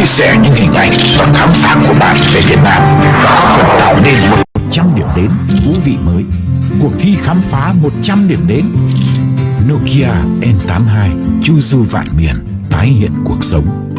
chia sẻ những hình ảnh và khám phá của bạn về Việt Nam. Và góp phần tạo nên một 100 điểm đến thú vị mới. Cuộc thi khám phá 100 điểm đến. Nokia N82 Chu du vạn miền, tái hiện cuộc sống.